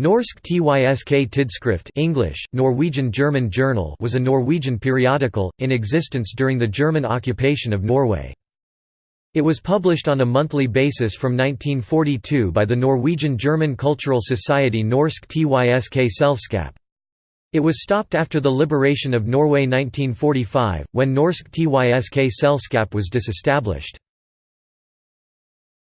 Norsk Tysk Tidsskrift English, Norwegian German Journal was a Norwegian periodical, in existence during the German occupation of Norway. It was published on a monthly basis from 1942 by the Norwegian-German cultural society Norsk Tysk Selskap. It was stopped after the liberation of Norway 1945, when Norsk Tysk Selskap was disestablished.